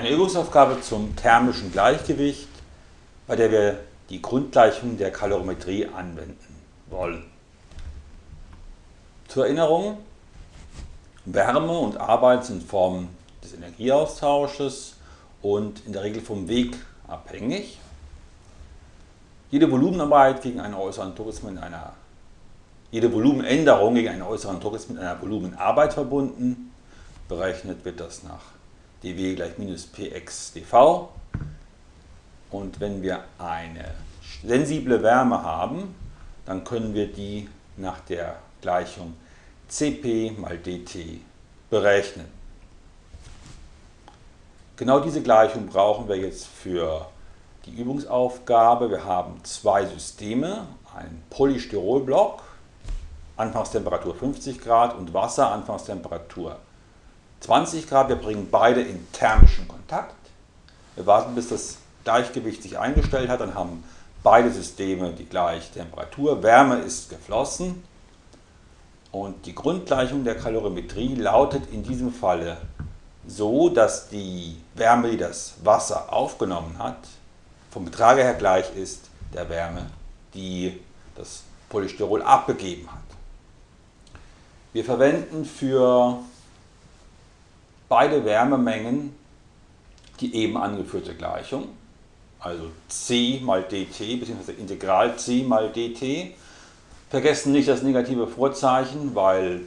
Eine Übungsaufgabe zum thermischen Gleichgewicht, bei der wir die Grundgleichung der Kalorimetrie anwenden wollen. Zur Erinnerung, Wärme und Arbeit sind Formen des Energieaustausches und in der Regel vom Weg abhängig. Jede Volumenarbeit gegen einen äußeren Druck ist mit einer jede Volumenänderung gegen einen äußeren Druck ist mit einer Volumenarbeit verbunden. Berechnet wird das nach dW gleich minus Px dV. Und wenn wir eine sensible Wärme haben, dann können wir die nach der Gleichung Cp mal dt berechnen. Genau diese Gleichung brauchen wir jetzt für die Übungsaufgabe. Wir haben zwei Systeme, einen Polystyrolblock, Anfangstemperatur 50 Grad und Wasser, Anfangstemperatur 20 Grad. Wir bringen beide in thermischen Kontakt. Wir warten, bis das Gleichgewicht sich eingestellt hat, dann haben beide Systeme die gleiche Temperatur. Wärme ist geflossen und die Grundgleichung der Kalorimetrie lautet in diesem Falle so, dass die Wärme, die das Wasser aufgenommen hat, vom Betrage her gleich ist der Wärme, die das Polystyrol abgegeben hat. Wir verwenden für beide Wärmemengen die eben angeführte Gleichung, also C mal dt bzw. Integral C mal dt. Vergessen nicht das negative Vorzeichen, weil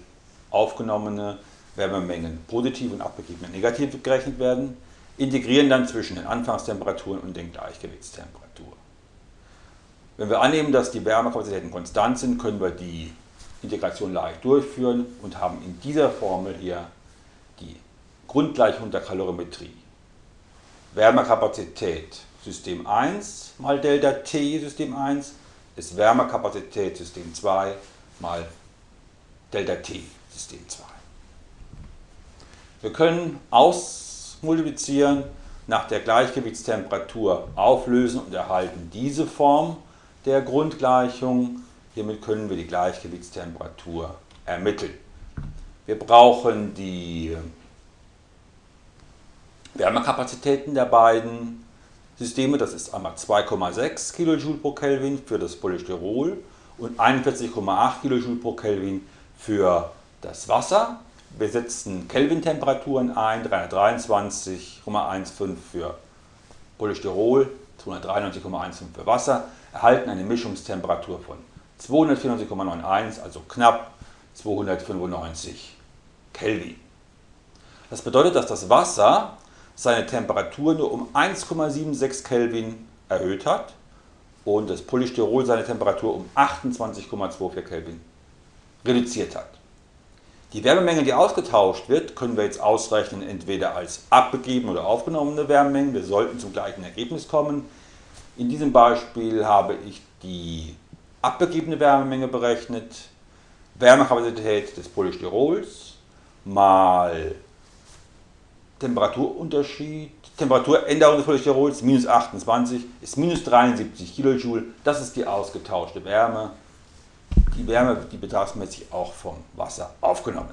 aufgenommene Wärmemengen positiv und abgegebene negativ gerechnet werden. Integrieren dann zwischen den Anfangstemperaturen und den Gleichgewichtstemperaturen. Wenn wir annehmen, dass die Wärmekapazitäten konstant sind, können wir die Integration leicht durchführen und haben in dieser Formel hier die Grundgleichung der Kalorimetrie. Wärmekapazität System 1 mal Delta T System 1 ist Wärmekapazität System 2 mal Delta T System 2. Wir können ausmultiplizieren, nach der Gleichgewichtstemperatur auflösen und erhalten diese Form der Grundgleichung. Hiermit können wir die Gleichgewichtstemperatur ermitteln. Wir brauchen die Wärmekapazitäten der beiden Systeme, das ist einmal 2,6 kJ pro Kelvin für das Polystyrol und 41,8 kJ pro Kelvin für das Wasser. Wir setzen Kelvin-Temperaturen ein, 323,15 für Polystyrol, 293,15 für Wasser, erhalten eine Mischungstemperatur von 294,91, also knapp 295 Kelvin. Das bedeutet, dass das Wasser seine Temperatur nur um 1,76 Kelvin erhöht hat und das Polystyrol seine Temperatur um 28,24 Kelvin reduziert hat. Die Wärmemenge, die ausgetauscht wird, können wir jetzt ausrechnen, entweder als abgegeben oder aufgenommene Wärmemengen. Wir sollten zum gleichen Ergebnis kommen. In diesem Beispiel habe ich die abgegebene Wärmemenge berechnet, Wärmekapazität des Polystyrols mal Temperaturunterschied, Temperaturänderung des Polystyrols minus 28 ist minus 73 kJ. Das ist die ausgetauschte Wärme. Die Wärme, die betragsmäßig auch vom Wasser aufgenommen.